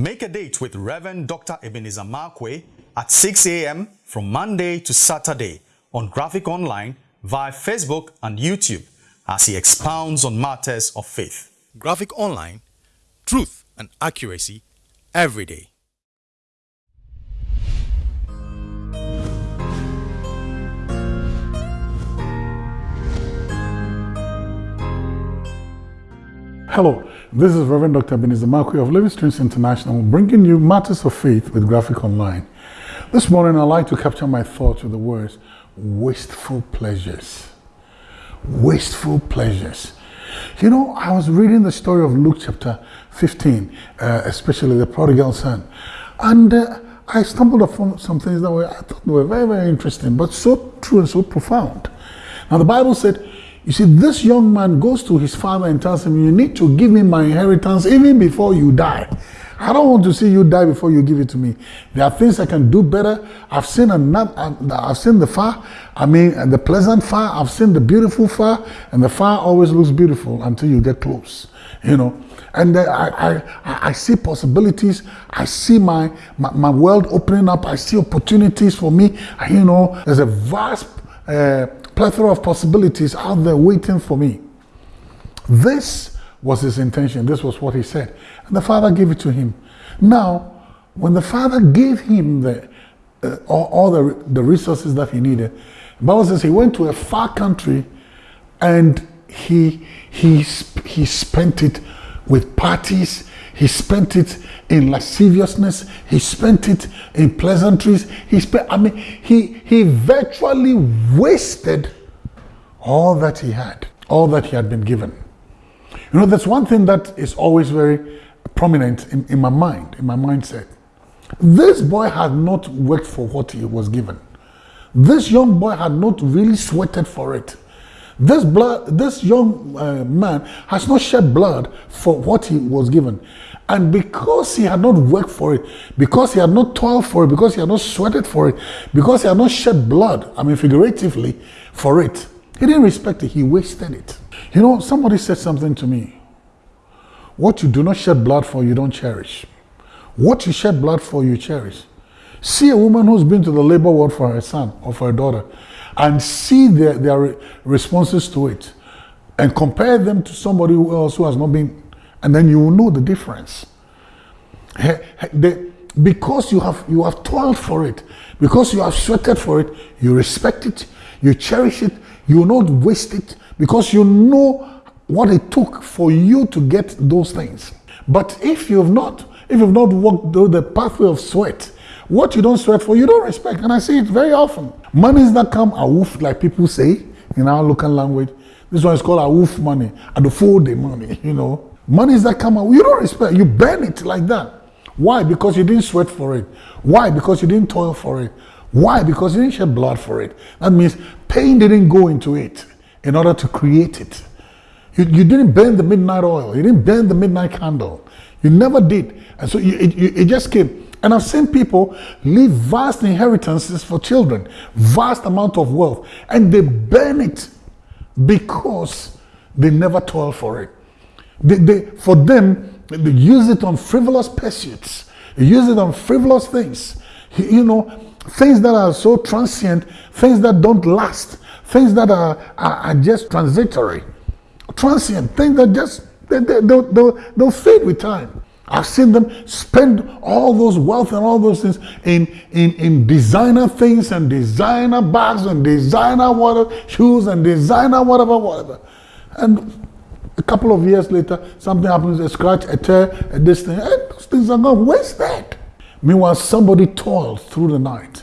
Make a date with Reverend Dr. Ebenezer Markwei at 6 a.m. from Monday to Saturday on Graphic Online via Facebook and YouTube as he expounds on matters of faith. Graphic Online, truth and accuracy every day. Hello, this is Reverend Dr. Ebenezer Markwei of Living Streams International bringing you Matters of Faith with Graphic Online. This morning I'd like to capture my thoughts with the words wasteful pleasures. Wasteful pleasures. You know, I was reading the story of Luke chapter 15, uh, especially the prodigal son, and uh, I stumbled upon some things that were, I thought were very, very interesting, but so true and so profound. Now, the Bible said, you see, this young man goes to his father and tells him, You need to give me my inheritance even before you die. I don't want to see you die before you give it to me. There are things I can do better. I've seen enough, I've seen the far, I mean, the pleasant far, I've seen the beautiful far, and the far always looks beautiful until you get close, you know. And I, I, I see possibilities. I see my, my, my world opening up. I see opportunities for me. You know, there's a vast uh, plethora of possibilities out there waiting for me. This was his intention. This was what he said. And the father gave it to him. Now, when the father gave him the, uh, all, all, the, the resources that he needed, Bible says he went to a far country and he, he, he spent it with parties. He spent it in lasciviousness. He spent it in pleasantries. He spent, I mean, he, he virtually wasted all that he had, all that he had been given. You know, that's one thing that is always very prominent in, in my mind, in my mindset. This boy had not worked for what he was given. This young boy had not really sweated for it. This blood, this young uh, man has not shed blood for what he was given. And because he had not worked for it, because he had not toiled for it, because he had not sweated for it, because he had not shed blood, I mean figuratively, for it, he didn't respect it, he wasted it. You know, somebody said something to me. What you do not shed blood for, you don't cherish. What you shed blood for, you cherish. See a woman who's been to the labor ward for her son or for her daughter and see their, their responses to it and compare them to somebody else who has not been, and then you will know the difference. because you have, you have toiled for it, because you have sweated for it, you respect it, you cherish it, you will not waste it, because you know what it took for you to get those things. But if you have not, if you've not walked through the pathway of sweat, what you don't sweat for, you don't respect. And I see it very often. Monies that come are woof, like people say in our local language. This one is called a woof money, and the full day money, you know. Monies that come out, you don't respect, you burn it like that. Why? Because you didn't sweat for it. Why? Because you didn't toil for it. Why? Because you didn't shed blood for it. That means pain didn't go into it in order to create it. You, you didn't burn the midnight oil. You didn't burn the midnight candle. You never did. And so you, it, it just came. And I've seen people leave vast inheritances for children, vast amount of wealth, and they burn it because they never toil for it. They, they, for them, they use it on frivolous pursuits. They use it on frivolous things. You know, things that are so transient, things that don't last, things that are, are, are just transitory, transient, things that just, they, they, they'll, they'll, they'll fade with time. I've seen them spend all those wealth and all those things in, in, in designer things and designer bags and designer water shoes and designer whatever, whatever. And a couple of years later, something happens, a scratch, a tear, a this thing, and those things are gone. Where's that? Meanwhile, somebody toiled through the night.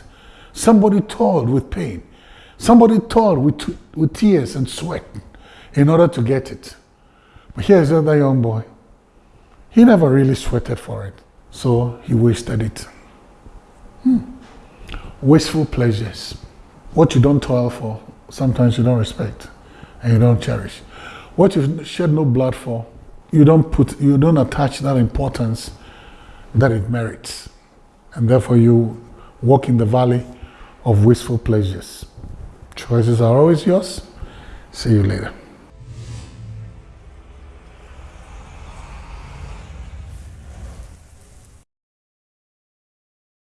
Somebody toiled with pain. Somebody toiled with, with tears and sweat in order to get it. But here's another young boy he never really sweated for it, so he wasted it. Hmm. Wasteful pleasures. What you don't toil for, sometimes you don't respect and you don't cherish. What you've shed no blood for, you don't put, you don't attach that importance that it merits. And therefore you walk in the valley of wasteful pleasures. Choices are always yours. See you later.